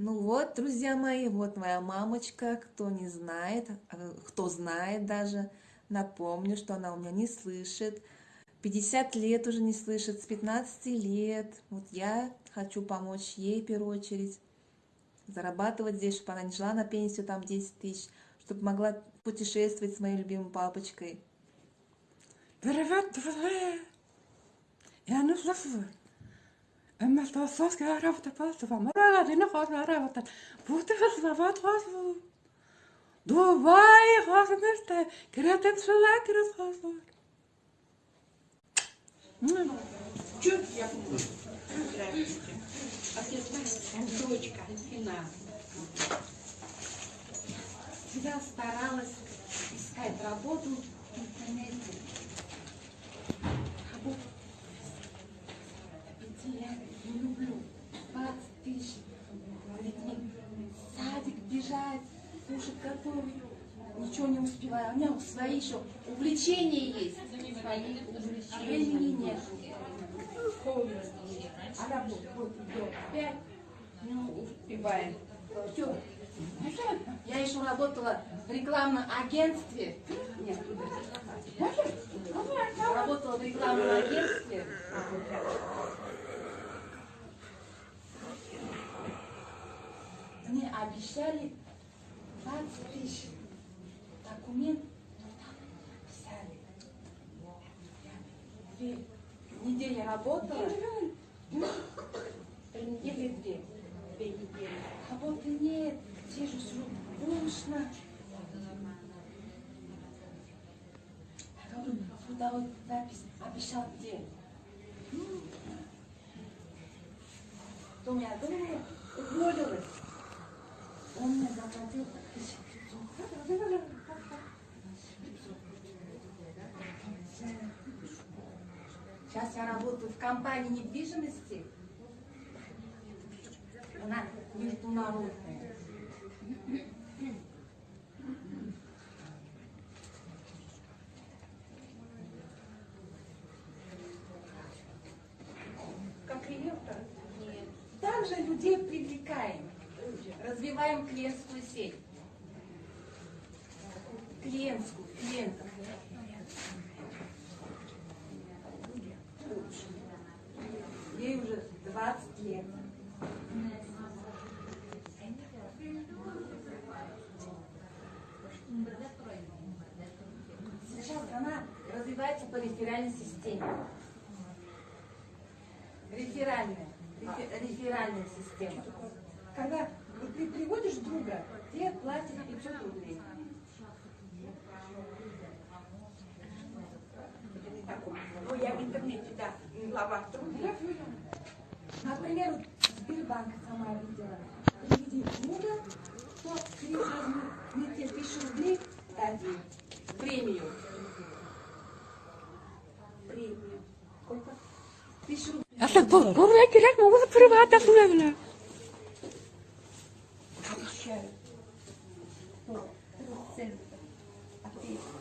Ну вот, друзья мои, вот моя мамочка, кто не знает, а кто знает даже, напомню, что она у меня не слышит. 50 лет уже не слышит, с 15 лет. Вот я хочу помочь ей в первую очередь, зарабатывать здесь, чтобы она не жила на пенсию там 10 тысяч, чтобы могла путешествовать с моей любимой папочкой. Привет, друзья! Я не слышу. Эмма Толстовская работа просто помогала, ты находишь работать. Будто слова трасу. Дубай, хозместе, кретен шелак расхозу. Чё я буду? Здравствуйте. Отец, дочка, Фина. Всегда старалась искать работу в интернете. Работу. Идти я не люблю. 20 тысяч. Детьми. Садик бежать, кушать готовить. Ничего не успеваю. У меня свои еще увлечения есть. Свои увлечения. Времени нет. А работа вот идет пять, ну, успеваем. Все. Я еще работала в рекламном агентстве. Нет. Работала в рекламном агентстве. Мне обещали 20 тысяч. Документ ну, там написали. Я две недели работала. Три недели две. Две недели. Работы нет. Сижу, сижу. Душно. Сюда вот запись обещал где? Кто меня думала, уволилась. Он мне заплатил 1500. Сейчас я работаю в компании недвижимости. Она международная. Как риэлтор? Нет. Также людей привлекаем. Развиваем клиентскую сеть. Клиентскую, клиентов. Ей уже 20 лет. Сейчас она развивается по реферальной системе. Реферальная. рефе- реферальная система. Когда ты приводишь друга, тебе платят 500 рублей. Ну, я в интернете, да, в главах труда. Например, вот Сбербанк сама видела. Приведи друга, то через мне тебе тысячу рублей дадим. Премию. Премию. Сколько? Тысячу рублей. Я так был, бурaya gerek mi? Bu kullanılıyor. Обещаю.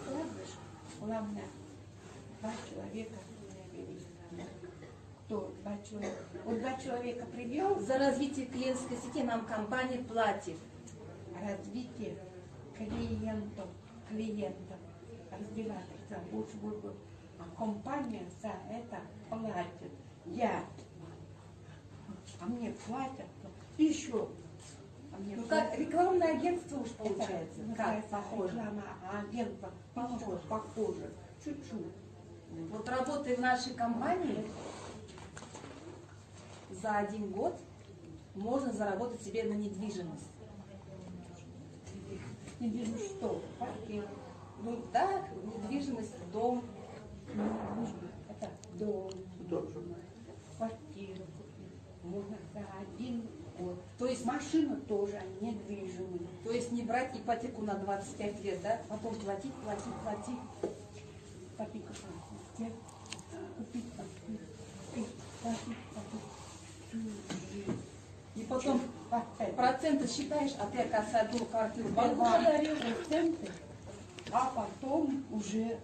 Вкладываешь, главное, два человека. Кто? Два человека. Вот два человека привел, За развитие клиентской сети нам компания платит. развитие клиентов, клиентов, разбирательства, больше будет. А компания за это платит. Я. А мне платят еще. А мне Ну платят. как рекламное агентство уж Это получается. Как называется похоже. Реклама агентства. Похоже. Похоже. Чуть-чуть. Вот работая в нашей компании, за один год можно заработать себе на недвижимость. Не вижу что. Квартира. Ну так, недвижимость, дом. Это дом. Квартиру купить. Можно за один год. То есть, Машина тоже недвижимая. то есть не брать ипотеку на 25 лет, да? Потом платить, платить, платить. Копить, купить. Купить, купить. Купить. И потом проценты считаешь, а ты, оказывается, одну квартиру подарил. проценты, а потом уже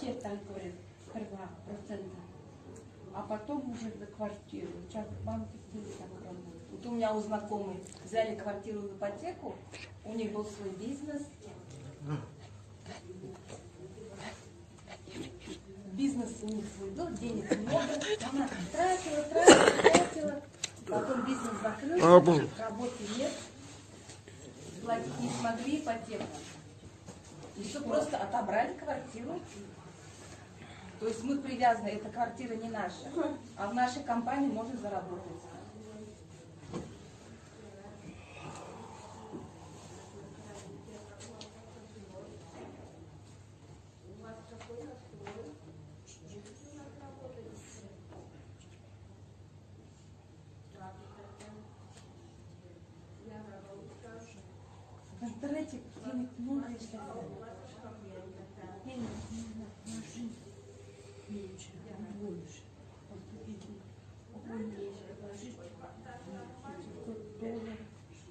те, так говорят, сперва проценты, а потом уже за квартиру. Сейчас в банке все так работают. Вот у меня у знакомых взяли квартиру в ипотеку, у них был свой бизнес. Бизнес у них свой был, денег много. Она тратила, тратила, тратила. Потом бизнес закрылся, работы нет. Платить не смогли ипотеку. И все просто отобрали квартиру. То есть мы привязаны, эта квартира не наша, а в нашей компании можно заработать. В интернете денег много, если Денег нужно на жизнь меньше, а больше. Вот видно, умнее положить 500 долларов,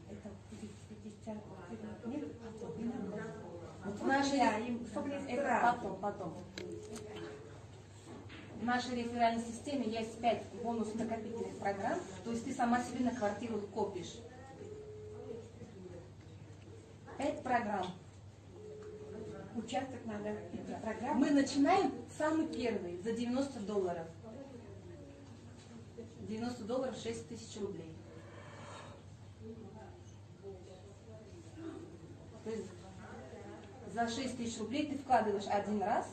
это будет 50 нет, иногда. Согласна. это потом, потом. В нашей реферальной системе есть 5 бонус-накопительных программ, то есть ты сама себе на квартиру копишь. 5 программ. Участок надо, эти программы. Мы начинаем самый первый за 90 долларов. 90 долларов 6 тысяч рублей. То есть за 6 тысяч рублей ты вкладываешь один раз,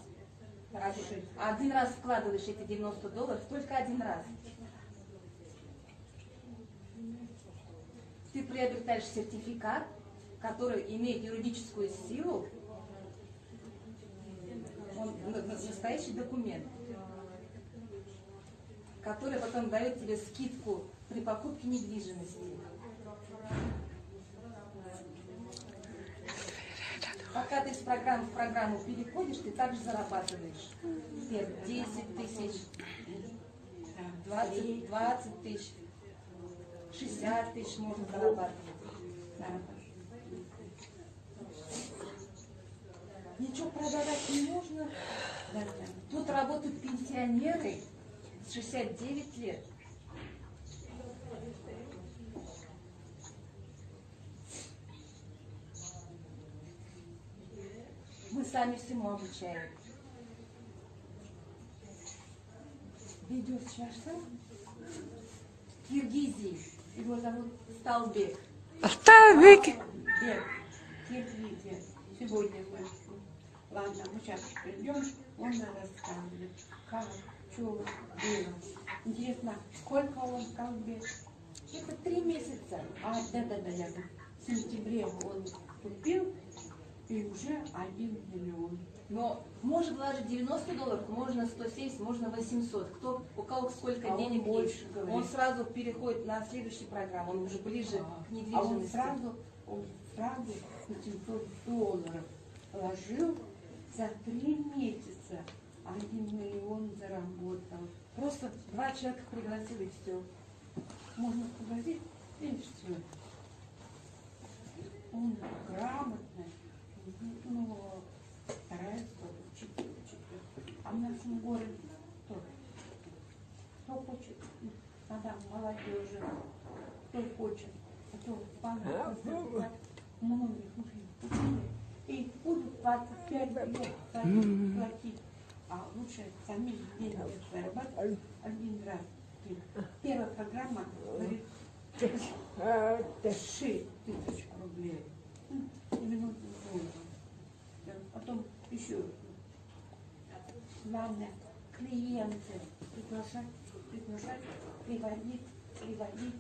один, один раз вкладываешь эти 90 долларов, только один раз. Ты приобретаешь сертификат, который имеет юридическую силу, он на- на- настоящий документ, который потом дает тебе скидку при покупке недвижимости. Пока ты с программы в программу переходишь, ты также зарабатываешь. Теперь 10 тысяч, 20, 20 тысяч, 60 тысяч можно зарабатывать. Да. Ничего продавать не нужно. Тут работают пенсионеры с 69 лет. Мы сами всему обучаем. Видео сейчас В Киргизии его зовут Сталбек. Оставик. Бег, Киргизия. Сегодня мы. Ладно, мы сейчас придем, он нам расскажет, как, что было. Интересно, сколько он сказал бег? Это три месяца. А, да-да-да, я в сентябре он вступил, и уже один миллион. Но может вложить 90 долларов, можно 170, можно 800. Кто, у кого сколько А он денег больше есть. говорит. Он сразу переходит на следующую программу, он уже ближе А, к А он недвижимости. сразу, он сразу 800 долларов положил за три месяца. Один миллион заработал. Просто два человека пригласил и все. Можно сказать, и все. Он грамотный, ну, старается учить, учить. А в нашем городе кто? Кто хочет? Надо молодежи. Кто хочет? Кто банк многих учили. И будут 25 лет платить. А лучше сами деньги зарабатывать один раз. Первая программа говорит, 6 тысяч рублей. М, и минуту долларов. Да, Потом еще. Главное, клиенты приглашать, приглашать, приводить, приводить.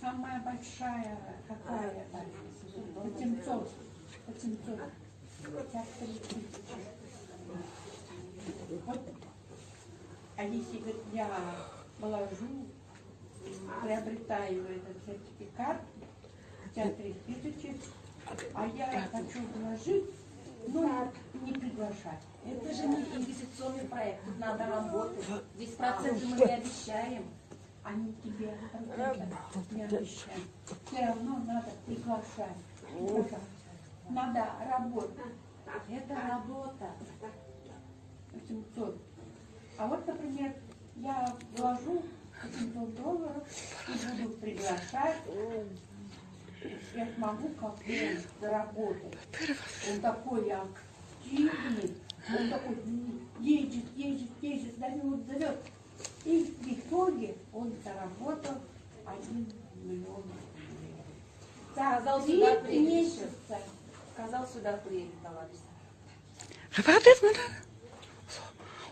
Самая большая какая? 800. 800. 53 тысячи. Вот. А если говорит, я положу, приобретаю этот сертификат, 53 тысячи, а я хочу вложить, но не приглашать. Это же не инвестиционный проект, тут надо работать. Здесь проценты мы не обещаем. Они тебе не обещают. Все равно надо приглашать. Надо работать. Это работа. 800. А вот, например, я вложу 800 долларов и буду приглашать. Я смогу как бы заработать. Он такой активный, он такой едет, едет, едет, зовет, зовет. И в итоге он заработал 1 миллион рублей. За Сказал, три сюда приедет. месяца. Сказал, сюда приедет, товарищ. Меня.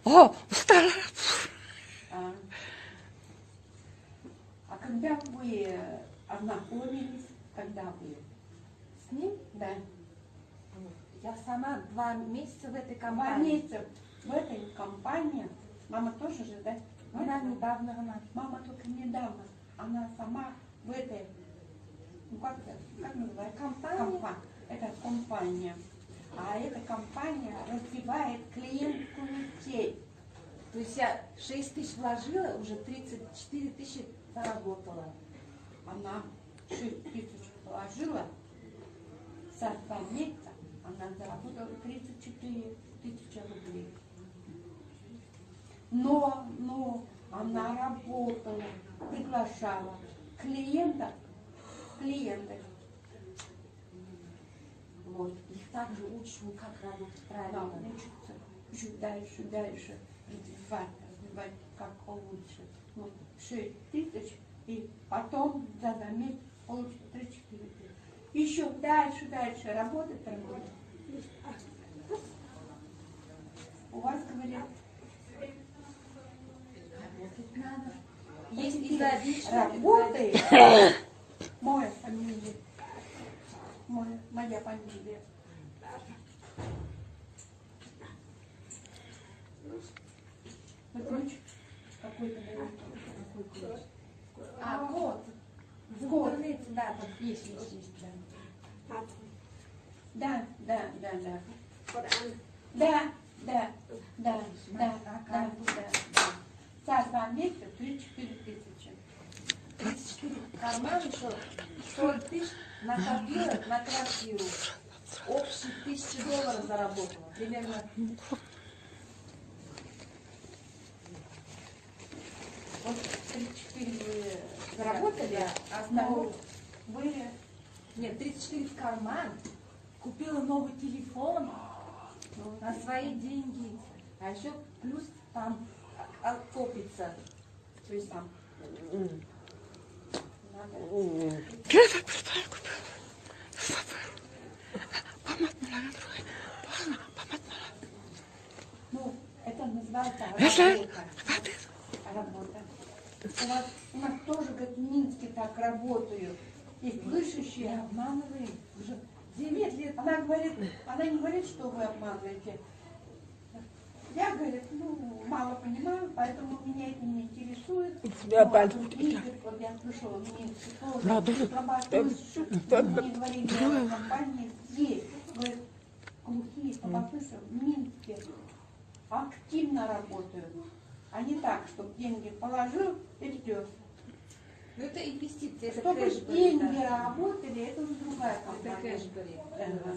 О, устала. А, а когда вы ознакомились, когда вы? С ним Да, я сама два месяца в этой два компании. месяца в этой компании. Мама тоже же, да? Она недавно она. Мама только недавно. Она сама в этой, ну как это, как называется? Компания. Компа- Это компания. А эта компания развивает клиентскую сеть. То есть я 6 тысяч вложила, уже 34 тысячи заработала. Она 6 тысяч положила, два месяца она заработала 34 тысячи рублей. Но, но она работала, приглашала клиентов, клиентов. Вот. Их также учу, как работать правильно. учится еще дальше, дальше развивать, развивать как лучше. Ну, 6 тысяч, и потом за два месяца получит 3-4 тысячи. Еще дальше, дальше работать, работать. У вас, говорят, Работать надо. Есть изобильство. работает. Моя фамилия. Моя, моя фамилия. Вы ключ какой-то? А, код. В Код. Интернете, да, там есть, есть, есть, да. Да, да, да, да. Да, да, да, да, да, да, да. Два месяца 34 тысячи. 34 в карман еще 40 тысяч накопила на квартиру. Общие тысячи долларов заработала. Примерно Вот 34 вы заработали, Да, а основу. вы Нет, 34 в карман. Купила новый телефон на свои деньги. А еще плюс там а, копится. То есть там так представляю, купила. Ну, это называется работа. Работа. У у нас тоже, как в Минске, так работают. И слышащие обманывают. Уже 9 лет. Она говорит, она не говорит, что вы обманываете. Я, говорит, ну, мало понимаю, поэтому меня это не интересует. Тебя Ну, а говорит, вот я слышала, Минске тоже да, слабослышащие. Мне говорили, о компании есть. Говорит, глухие, слабослышащие в Минске активно работают. А не так, чтобы деньги положил и ждешь. Ну это инвестиции, это Чтобы деньги да. работали, это уже другая Это компания. кэшбэк. Ага.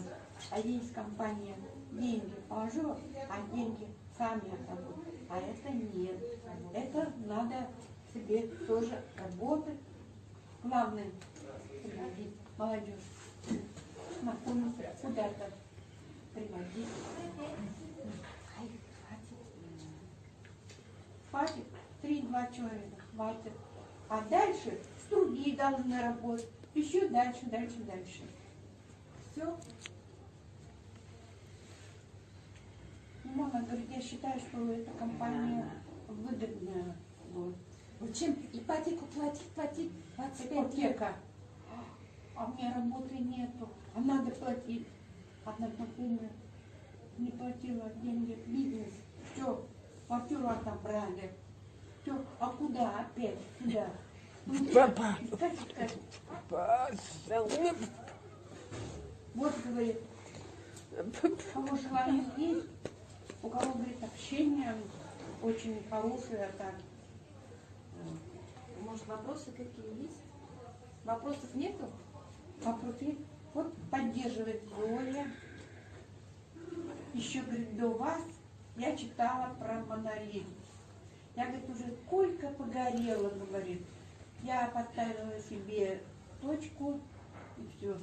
А есть компания, деньги положила, а деньги сами отработают. А это нет. Это надо себе тоже работать. Главное, приводить молодежь. Знакомиться, куда-то приводить. Хватит. Три-два человека. Хватит. А дальше другие должны работать. Еще дальше, дальше, дальше. Все. Мама говорит, я считаю, что эта компания выгодная. Вот. Вот чем ипотеку платить, платить 25 лет. Ипотека. А у меня работы нету. А надо платить. Одна знакомая не платила деньги в бизнес. Все, квартиру отобрали. Все, а куда опять? Куда? Папа. Папа. Вот, говорит, у кого желание есть, у кого, говорит, общение очень хорошее, так. Может, вопросы какие есть? Вопросов нету? Вопросы вот поддерживает Зоя. еще, говорит, до вас я читала про монолит. Я, говорит, уже сколько погорела, говорит. Я поставила себе точку и все.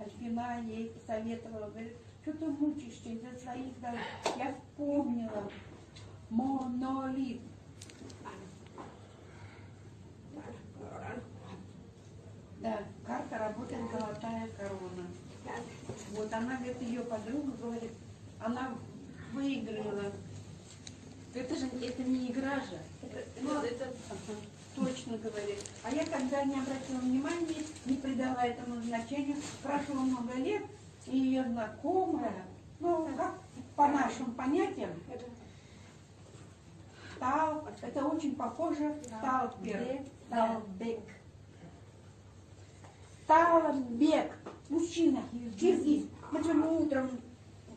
Альфина ей советовала, говорит, что ты мучаешься из-за своих дорог. Я вспомнила. Монолит. Да, карта работает золотая корона. Вот она, говорит, ее подруга говорит, она выиграла. Это же это не игра же. Ну, это точно говорит. А я когда не обратила внимания, не придала этому значению, прошло много лет, и ее знакомая, ну, как по нашим понятиям, Тал, это очень похоже Талбек. Талбек. Талбек. Мужчина, киргиз. Мы сегодня утром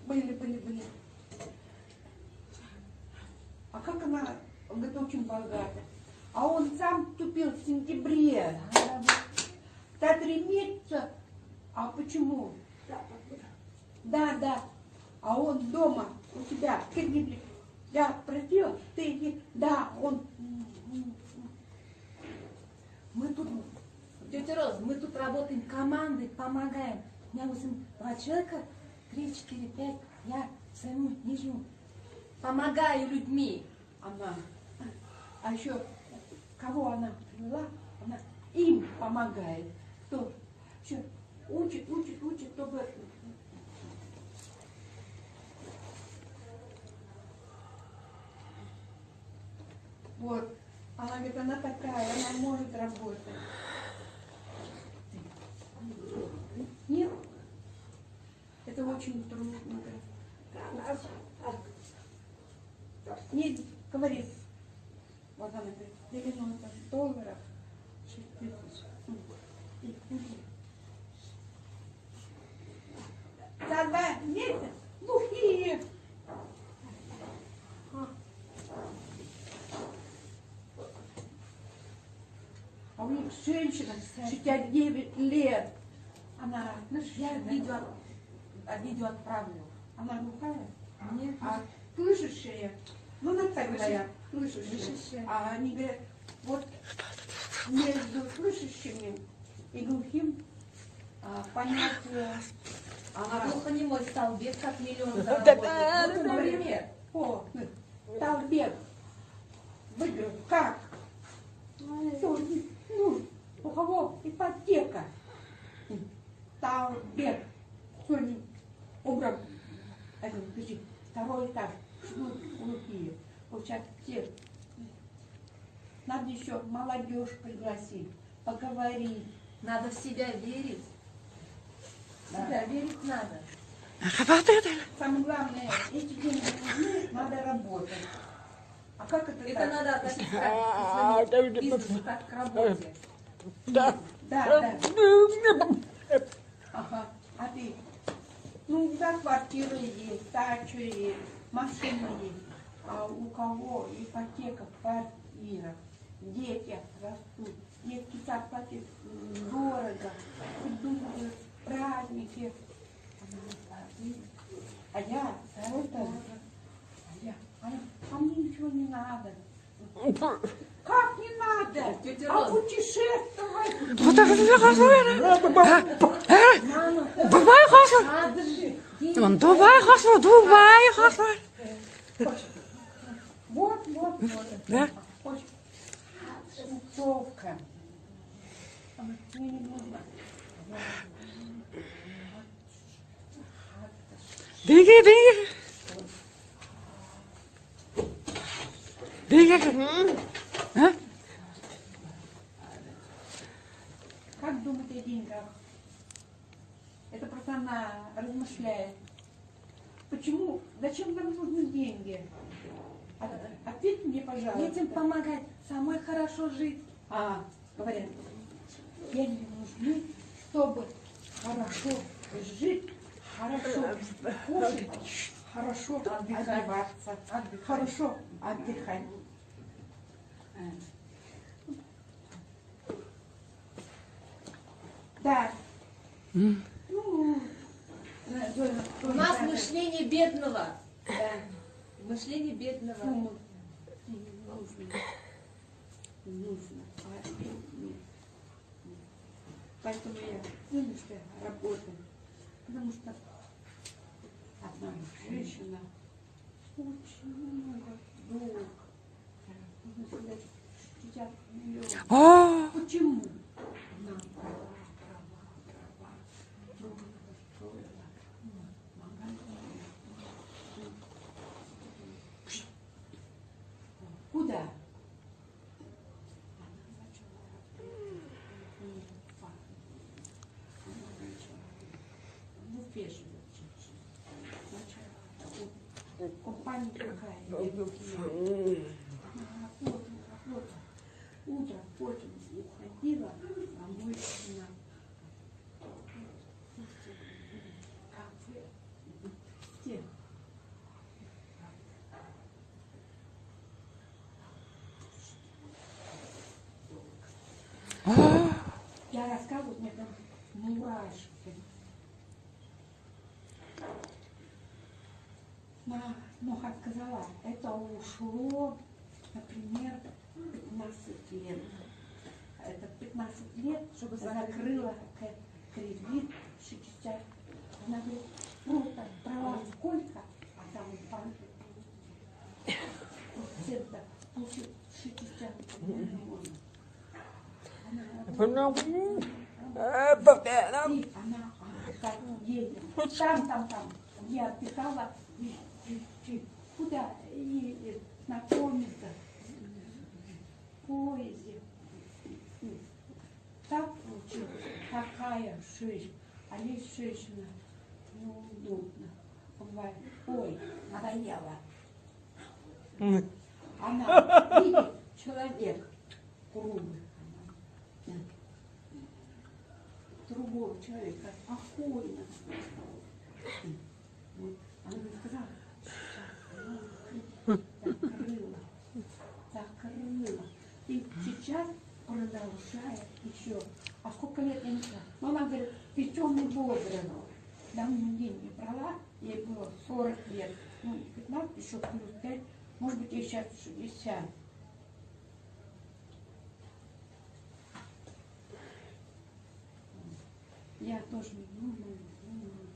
были, были, были. А как она, он говорит, очень богата. А он сам тупил в сентябре. Да три месяца. А почему? Да, да. А он дома у тебя. в Киргизии. Я просила, ты иди. Да, он. Мы тут, тетя Роз, мы тут работаем командой, помогаем. У меня восемь, два человека, три, четыре, пять. Я своему нижнему помогаю людьми. Она. А еще кого она привела? Она им помогает. Кто? Еще учит, учит, учит, чтобы Вот. Она говорит, она такая, она может работать. Нет. Это очень трудно. Нет, говорит. Вот она говорит, 90 долларов, 6 тысяч. И, и. За два месяца глухие. А у них женщина 69 лет. Она, ну, Я видео, видео отправлю. она глухая, Нет, а слышащая. Ну, на так говорят. Слышащая. А они говорят, вот между слышащими и глухим а, понять, э, а глухонемой столбец как миллион заработает. Вот, например. о, Талбек, выиграл, как? Что, ну, у кого ипотека? Талбек, сегодня подожди, второй этаж, ну, глухие, сейчас все. Надо еще молодежь пригласить, поговорить. Надо в себя верить. В себя верить надо. Самое главное, эти деньги нужны, надо работать. А как это, Это так? надо относиться к своему бизнесу, как к работе. Да. Да, да. Ага. А ты? Ну, да, квартира есть, дача есть, машина есть. А у кого ипотека, квартира, дети растут, детский сад платит м, дорого, идут э, праздники. А я, второй тоже. А я, а, а мне ничего не надо. Как не надо? Тетя А путешествовать? Дубай деньги. Он Дубай хасу, Дубай хасу. Вот, вот, вот. Да? А нужно. Диги, диги. Диги. А? Как думать о деньгах? Это просто она размышляет. Почему? Зачем нам нужны деньги? От- Ответь мне, пожалуйста. Детям помогать, самой хорошо жить. А, говорят, деньги нужны, чтобы хорошо жить, хорошо кушать, хорошо одеваться, хорошо отдыхать. Да. У нас мышление бедного. Да. Мышление бедного. Не нужно. Нужно. А. Поэтому я сыночка работаю. Потому что одна женщина очень много долг. Нужно сказать, 60 миллионов. А, Почему? Она права, права, права. Много построила. Магазин. Куда? Она начала работать. Она начала в Уфе живет женщина. Начала Компания какая? Утром потом уходила, а мой жена кафе. Все. Я рассказываю, мне там мурашки. На, ну, как сказала, это ушло, например, 15 лет. Это 15 лет, чтобы закрыла кредит 60. Она говорит, ну, так, права сколько, а там в банке процентов получил 60 миллионов. Она она, а, так, едет. Там, там, там. Я отдыхала. И, и, и куда? Едет. На комнатах. В поезде. Так получилось. Такая жизнь. А есть женщина неудобно. Бывает. Ой, надоело. Она видит человек круглый. Другого человека спокойно. Она сказала, закрыла, закрыла. И сейчас продолжает еще. А сколько лет я не знаю. Но она говорит, ты темный возраст. Давно деньги брала, ей было 40 лет. Ну, 15, еще плюс 5, может быть, ей сейчас 60. Я тоже думаю, думаю,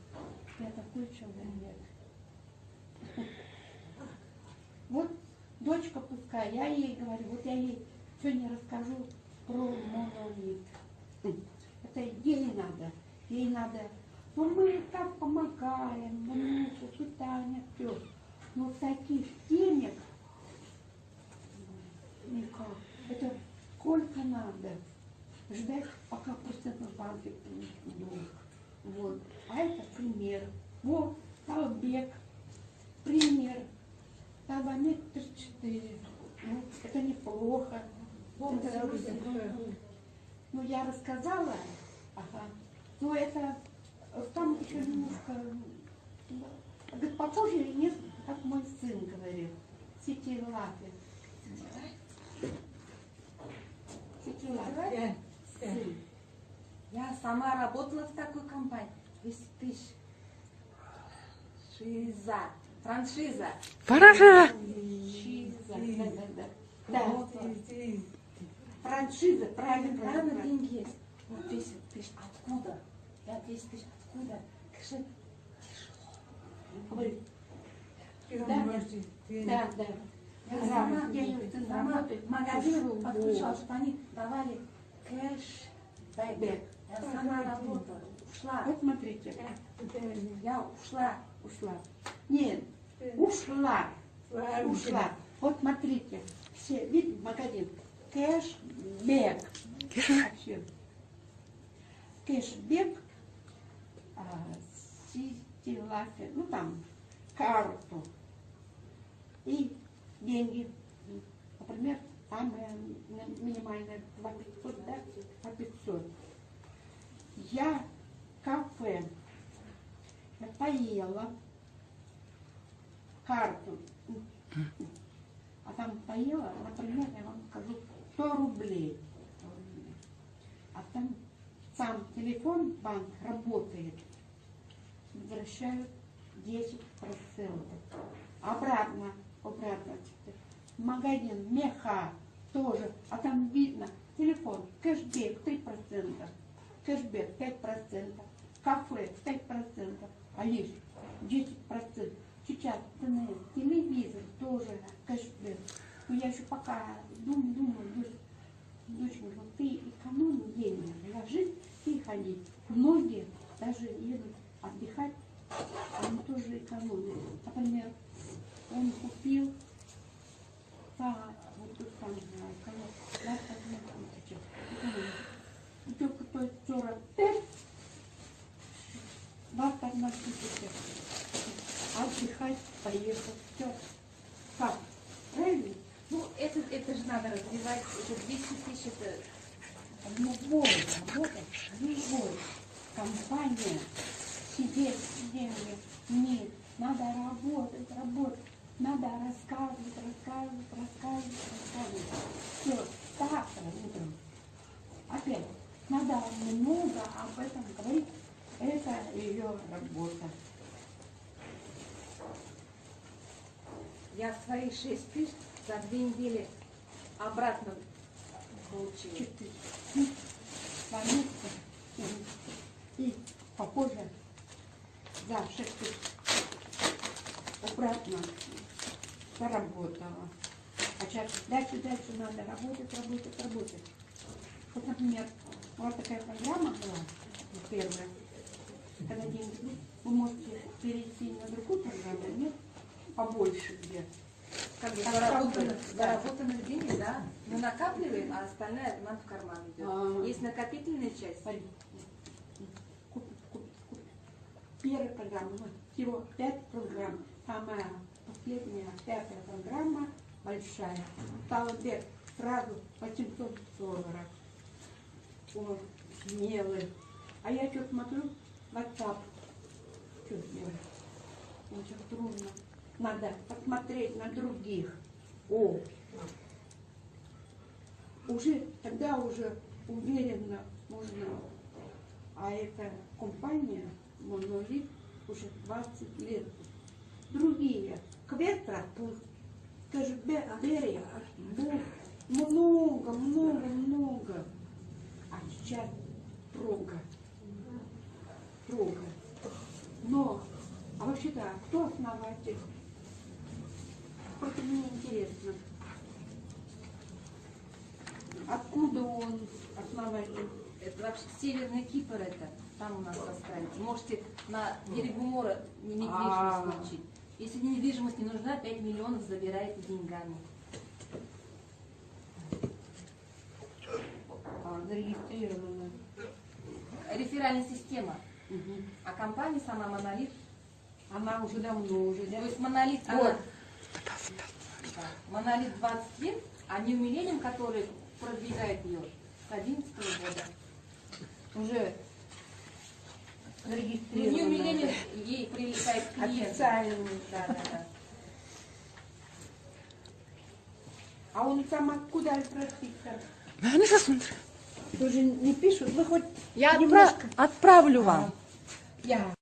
я такой человек. Вот дочка пускай, я ей говорю, вот я ей сегодня расскажу про монолит. Это ей надо, ей надо. Ну мы так помогаем, внуку, питание, все. Но таких денег никак. Это сколько надо ждать, пока процентный банк долг. Вот. А это пример. Вот, Талбек. Пример. Талбамет 34. Ну, это неплохо. Это- ну, я рассказала. Ага. Ну, это э, там еще немножко... Говорит, попозже или нет, как мой сын говорил. Сети лапы. Сети лапы. Сын. Я сама работала в такой компании. 200 тысяч. Шиза. Франшиза. Франшиза. Да. Франшиза, правильно, Правильно, деньги есть. Вот 10 тысяч. Откуда? Я 10 тысяч. Откуда? Скажи, Говорит, да, да, да. я сама, я сама работает, магазин пошел, подключала, вот. чтобы они давали кэш. Бэк. Я сама работала. Ушла. Вот смотрите, Я ушла. Ушла. Нет, ушла. Ушла. Вот смотрите, все, видите, магазин. Кэшбэк. Кэшбэк. А, Сити Лафе, ну там, карту. И деньги. Например, самая ми- минимальная 2 500, да? По 500. Я кафе. Поела карту. А там поела, например, я вам скажу, 100 рублей. А там сам телефон банк работает возвращают 10%. Обратно, обратно. Магазин меха тоже, а там видно телефон, кэшбэк 3%, кэшбэк 5%, кафе 5%, а лишь 10%. Сейчас ТНС, телевизор тоже кэшбэк. Но я еще пока думаю, думаю, дочь, доченька, вот ты экономи деньги, ложись и ходи. Многие даже едут отдыхать, они тоже экономят. Например, он купил по вот тут там, знаю, кого, да, по две тысячи. Экономит. И только то есть 45, 21 тысяча. Отдыхать, поехал. Все. Как? Правильно? Ну, это, это же надо развивать. Это 200 тысяч, это любой работать, любой компания сидеть деньги нет. Надо работать, работать. Надо рассказывать, рассказывать, рассказывать, рассказывать. Все, завтра утром. Опять, надо много об этом говорить. Это ее работа. я свои 6 тысяч за две недели обратно получила. Четыре. И попозже за шесть тысяч обратно заработала. А сейчас дальше, дальше надо работать, работать, работать. Вот, например, вот такая программа была, первая, ну, вы можете перейти на другую программу, нет, побольше где. Как бы заработанных, заработанных денег, да, мы накапливаем, а остальное нам в карман идет. А. Есть накопительная часть. Смотри. Купить, купить, купить. Первая программа, всего пять программ. Самая последняя, пятая программа, большая. Стала вверх сразу 800 долларов. О, смелый. А я что смотрю, WhatsApp. Что сделать? Очень трудно. Надо посмотреть на других. О, уже тогда уже уверенно можно. А эта компания Монолит уже 20 лет. Другие Кветра, кэшбэк, Берия, много, много, много. А сейчас трога. Трога. Но, а вообще-то, кто основатель? Просто мне интересно. Откуда он основатель? Это вообще Северный Кипр это. Там у нас поставить. Можете на берегу моря недвижимость А. получить. Если недвижимость не нужна, 5 миллионов забирайте деньгами. А, зарегистрировано. Реферальная система. Мгм. А компания сама Монолит. Она уже давно уже, да? То есть Монолит, она, Вот. да, Монолит 20 лет, а New Millennium, который продвигает ее с 11 года. Уже Ну, New зарегистрировано. Millennium ей привлекает клиентов. Официально. Да, да, да. А он сам откуда просится? Мене засунути. Тоже не пишут, вы хоть Я немножко. отправлю вам. Я